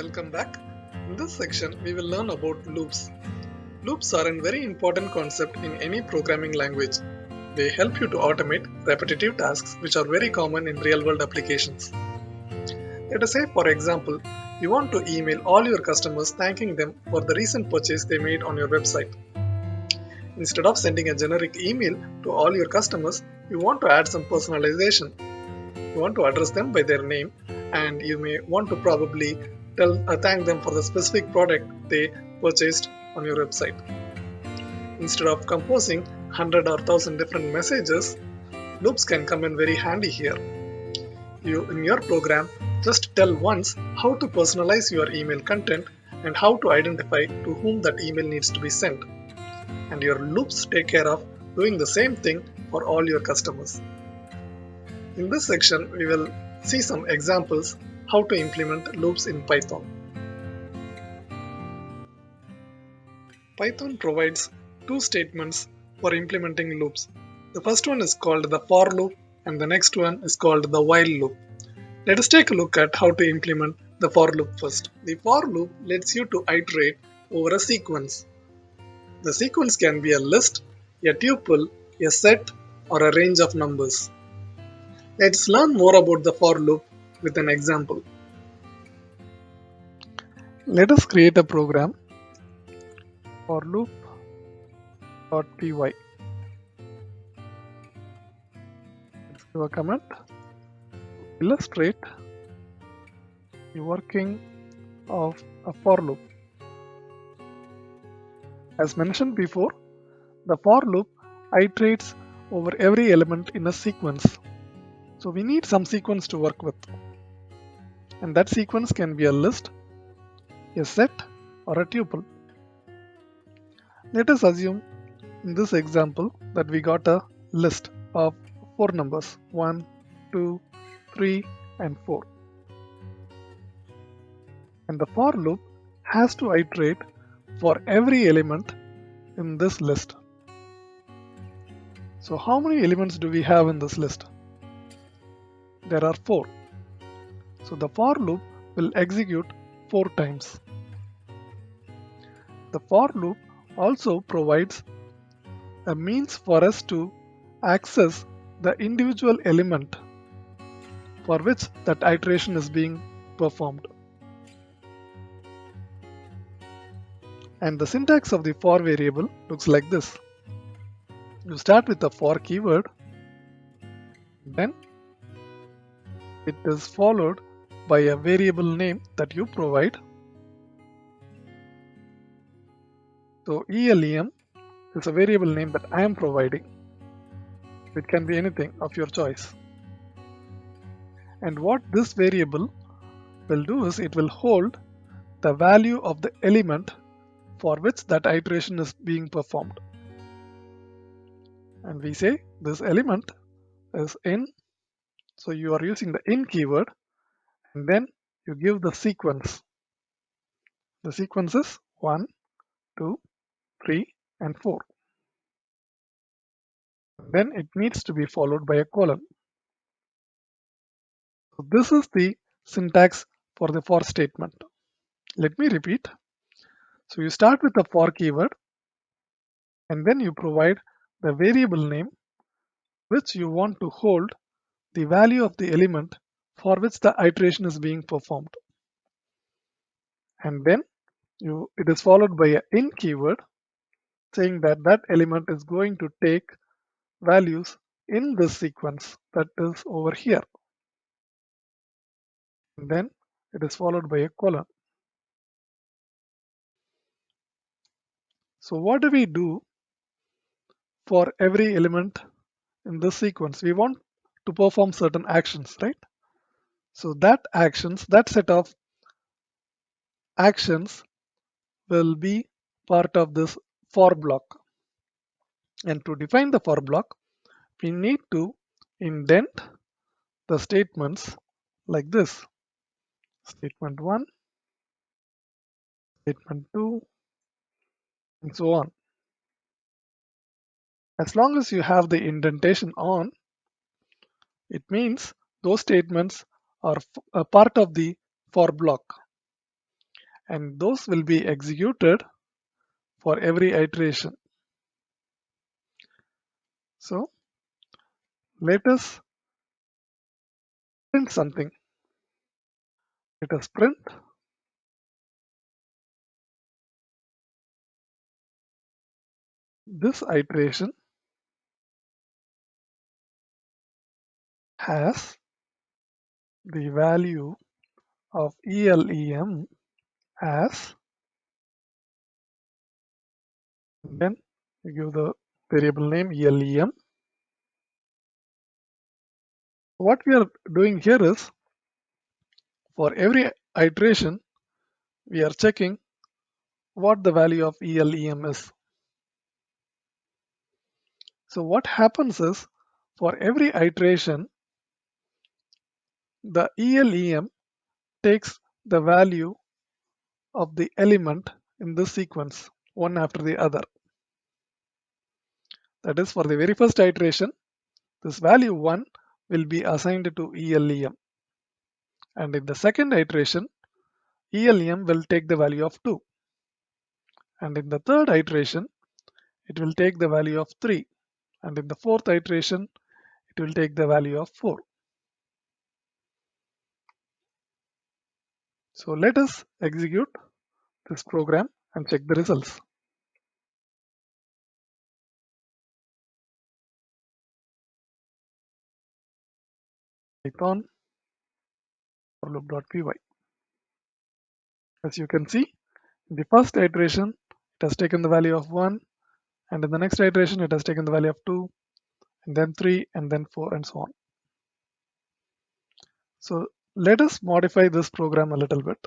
Welcome back. In this section, we will learn about loops. Loops are a very important concept in any programming language. They help you to automate repetitive tasks which are very common in real world applications. Let us say, for example, you want to email all your customers thanking them for the recent purchase they made on your website. Instead of sending a generic email to all your customers, you want to add some personalization. You want to address them by their name and you may want to probably tell uh, thank them for the specific product they purchased on your website. Instead of composing 100 or 1000 different messages, loops can come in very handy here. You in your program just tell once how to personalize your email content and how to identify to whom that email needs to be sent. And your loops take care of doing the same thing for all your customers. In this section, we will see some examples how to implement loops in Python. Python provides two statements for implementing loops. The first one is called the for loop and the next one is called the while loop. Let us take a look at how to implement the for loop first. The for loop lets you to iterate over a sequence. The sequence can be a list, a tuple, a set, or a range of numbers. Let's learn more about the for loop with an example. Let us create a program for loop.py. Let's give a comment. Illustrate the working of a for loop. As mentioned before, the for loop iterates over every element in a sequence. So we need some sequence to work with. And that sequence can be a list, a set, or a tuple. Let us assume in this example that we got a list of four numbers 1, 2, 3, and 4. And the for loop has to iterate for every element in this list. So how many elements do we have in this list? There are 4. So the for loop will execute 4 times. The for loop also provides a means for us to access the individual element for which that iteration is being performed. And the syntax of the for variable looks like this. You start with the for keyword, then it is followed by a variable name that you provide. So ELEM is a variable name that I am providing. It can be anything of your choice. And what this variable will do is it will hold the value of the element for which that iteration is being performed. And we say this element is in. So you are using the in keyword and then you give the sequence. The sequence is 1, 2, 3 and 4. Then it needs to be followed by a colon. So this is the syntax for the for statement. Let me repeat. So you start with the for keyword and then you provide the variable name which you want to hold the value of the element for which the iteration is being performed. And then you, it is followed by a in keyword saying that that element is going to take values in this sequence that is over here. And then it is followed by a colon. So what do we do for every element in this sequence? We want to perform certain actions, right? So that actions, that set of actions will be part of this for block. And to define the for block, we need to indent the statements like this. Statement 1, statement 2, and so on. As long as you have the indentation on, it means those statements are a part of the for block. and those will be executed for every iteration. So let us print something. Let us print this iteration has the value of ELEM as then you give the variable name ELEM. What we are doing here is for every iteration we are checking what the value of ELEM is. So what happens is for every iteration the ELEM takes the value of the element in this sequence one after the other. That is for the very first iteration this value 1 will be assigned to ELEM and in the second iteration ELEM will take the value of 2 and in the third iteration it will take the value of 3 and in the fourth iteration it will take the value of 4. So let us execute this program and check the results. Python loop.py. As you can see, in the first iteration, it has taken the value of 1, and in the next iteration, it has taken the value of 2, and then 3, and then 4, and so on. So let us modify this program a little bit.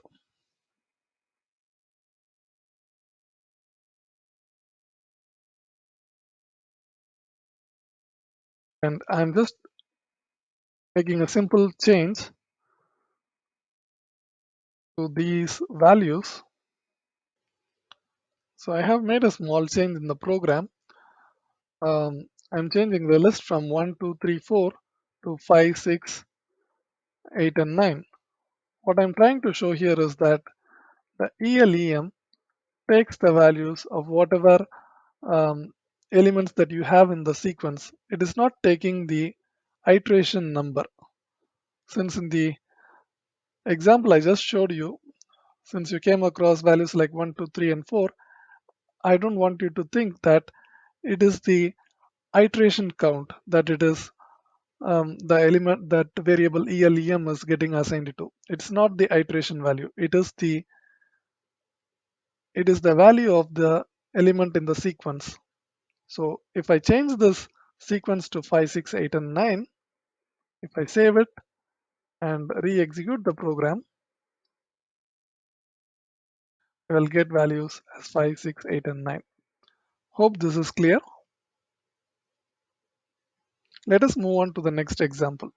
And I'm just making a simple change to these values. So I have made a small change in the program. Um, I'm changing the list from 1, 2, 3, 4 to 5, 6, 8 and 9. What I'm trying to show here is that the ELEM takes the values of whatever um, elements that you have in the sequence. It is not taking the iteration number. Since in the example I just showed you, since you came across values like 1, 2, 3 and 4, I don't want you to think that it is the iteration count that it is um, the element that variable ELEM is getting assigned to. It's not the iteration value. It is the it is the value of the element in the sequence. So if I change this sequence to 5, 6, 8 and 9, if I save it and re-execute the program, I will get values as 5, 6, 8 and 9. Hope this is clear. Let us move on to the next example.